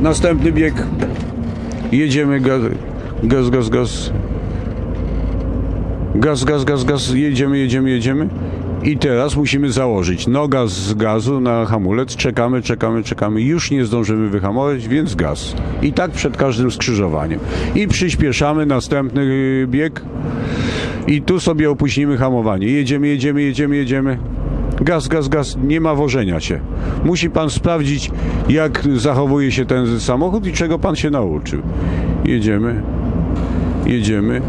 Następny bieg. Jedziemy gaz, gaz, gaz, gaz. Gaz, gaz, gaz, gaz. Jedziemy, jedziemy, jedziemy. I teraz musimy założyć noga z gazu na hamulec. Czekamy, czekamy, czekamy. Już nie zdążymy wyhamować, więc gaz. I tak przed każdym skrzyżowaniem. I przyspieszamy następny bieg. I tu sobie opóźnimy hamowanie. Jedziemy, jedziemy, jedziemy, jedziemy. Gaz, gaz, gaz, nie ma wożenia się. Musi pan sprawdzić, jak zachowuje się ten samochód i czego pan się nauczył. Jedziemy, jedziemy.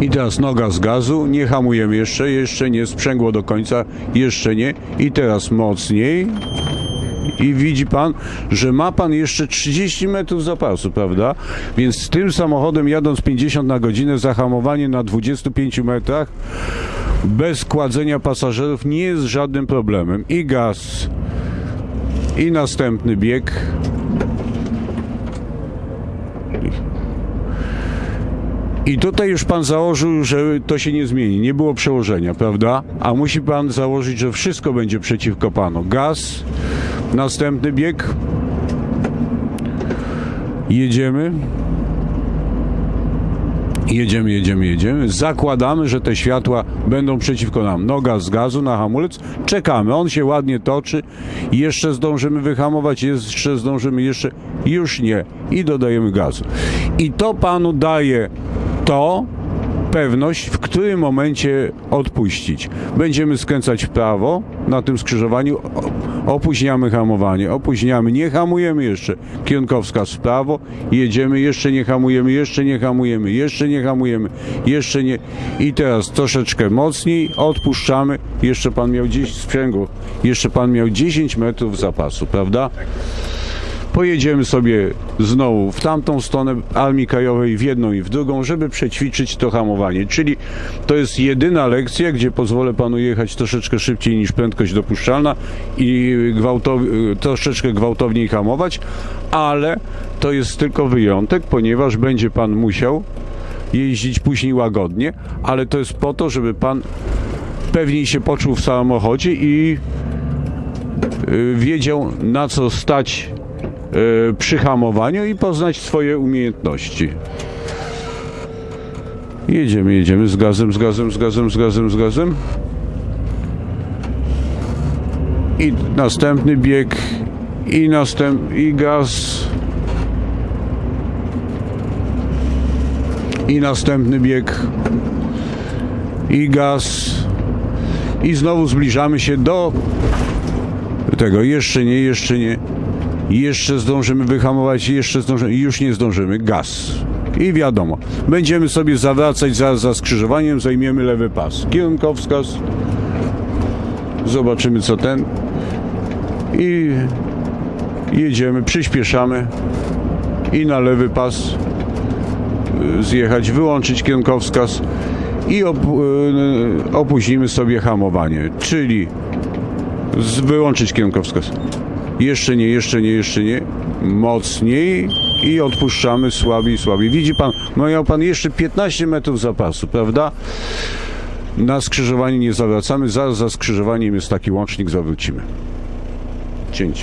I teraz noga z gazu, nie hamujemy jeszcze, jeszcze nie, sprzęgło do końca, jeszcze nie. I teraz mocniej. I widzi pan, że ma pan jeszcze 30 metrów zapasu, prawda? Więc z tym samochodem jadąc 50 na godzinę, zahamowanie na 25 metrach bez kładzenia pasażerów nie jest żadnym problemem. I gaz, i następny bieg. I tutaj już pan założył, że to się nie zmieni. Nie było przełożenia, prawda? A musi pan założyć, że wszystko będzie przeciwko panu. Gaz, następny bieg. Jedziemy. Jedziemy, jedziemy, jedziemy. Zakładamy, że te światła będą przeciwko nam. Noga z gazu na hamulec. Czekamy. On się ładnie toczy. Jeszcze zdążymy wyhamować, jeszcze zdążymy, jeszcze. Już nie. I dodajemy gazu. I to panu daje to pewność, w którym momencie odpuścić. Będziemy skręcać w prawo na tym skrzyżowaniu, opóźniamy hamowanie, opóźniamy, nie hamujemy jeszcze. Kierunkowskaz w prawo, jedziemy, jeszcze nie hamujemy, jeszcze nie hamujemy, jeszcze nie hamujemy, jeszcze nie. I teraz troszeczkę mocniej, odpuszczamy. Jeszcze pan miał gdzieś sprzęgło, jeszcze pan miał 10 metrów zapasu, prawda? Pojedziemy sobie znowu w tamtą stronę Armii Krajowej, w jedną i w drugą, żeby przećwiczyć to hamowanie. Czyli to jest jedyna lekcja, gdzie pozwolę panu jechać troszeczkę szybciej niż prędkość dopuszczalna i gwałtow, troszeczkę gwałtowniej hamować, ale to jest tylko wyjątek, ponieważ będzie pan musiał jeździć później łagodnie, ale to jest po to, żeby pan pewniej się poczuł w samochodzie i y, wiedział na co stać przy hamowaniu i poznać swoje umiejętności. Jedziemy, jedziemy z gazem, z gazem, z gazem, z gazem, z gazem. I następny bieg, i następ, i gaz. I następny bieg, i gaz. I znowu zbliżamy się do tego. Jeszcze nie, jeszcze nie. Jeszcze zdążymy wyhamować, jeszcze zdążymy. Już nie zdążymy. Gaz. I wiadomo, będziemy sobie zawracać za, skrzyżowaniem, zajmiemy lewy pas. Kierunkowskaz. Zobaczymy co ten. I jedziemy, przyspieszamy. I na lewy pas y, zjechać, wyłączyć kierunkowskaz i op, y, opóźnimy sobie hamowanie, czyli wyłączyć kierunkowskaz. Jeszcze nie, jeszcze nie, jeszcze nie. Mocniej i odpuszczamy słabiej, słabiej. Widzi pan, miał pan jeszcze 15 metrów zapasu, prawda? Na skrzyżowaniu nie zawracamy, zaraz za skrzyżowaniem jest taki łącznik, zawrócimy. Cięcie.